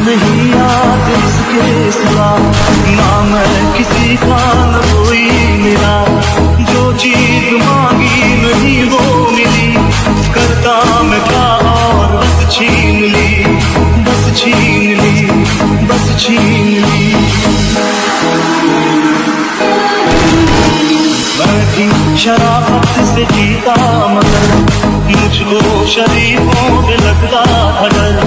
नहीं याद इसके सिवा ना मैं किसी का न कोई मिला। जो चीज़ मांगी नहीं वो मिली, करता मैं क्या और बस छीन ली, बस छीन ली, बस छीन ली। मैं भी शराफत से जीता मगर, मुझको शरीफों से लगता था डर